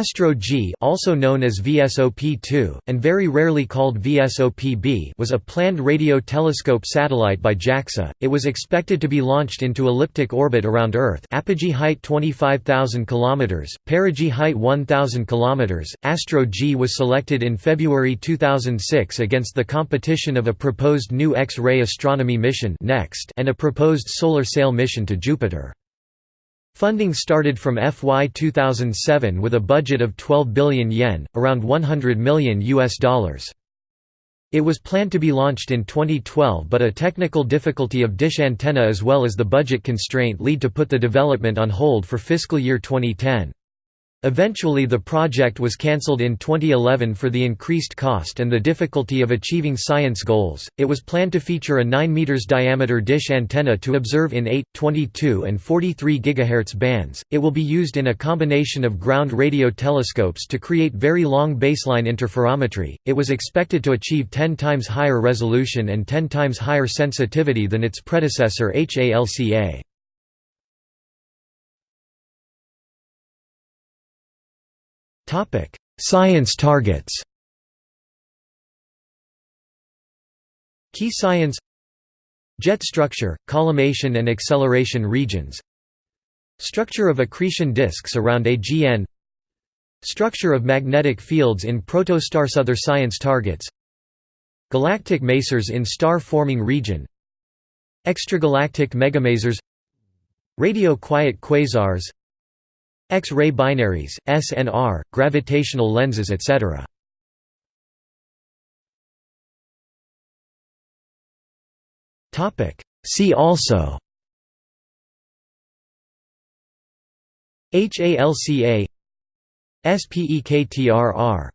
Astro G also known as VSOP-2, and very rarely called VSOP-B was a planned radio telescope satellite by JAXA. It was expected to be launched into elliptic orbit around Earth apogee height 25,000 km, perigee height 1,000 km. Astro G was selected in February 2006 against the competition of a proposed new X-ray astronomy mission NEXT and a proposed solar sail mission to Jupiter. Funding started from FY 2007 with a budget of 12 billion yen, around 100 million US dollars. It was planned to be launched in 2012 but a technical difficulty of dish antenna as well as the budget constraint lead to put the development on hold for fiscal year 2010. Eventually the project was cancelled in 2011 for the increased cost and the difficulty of achieving science goals. It was planned to feature a 9 meters diameter dish antenna to observe in 8, 22 and 43 GHz bands. It will be used in a combination of ground radio telescopes to create very long baseline interferometry. It was expected to achieve 10 times higher resolution and 10 times higher sensitivity than its predecessor HALCA. Science targets. Key science. Jet structure, collimation and acceleration regions. Structure of accretion disks around AGN Structure of magnetic fields in protostars Other science targets. Galactic masers in star-forming region. Extragalactic megamasers. Radio-quiet quasars X-ray binaries, SNR, gravitational lenses etc. See also HALCA Spektr-R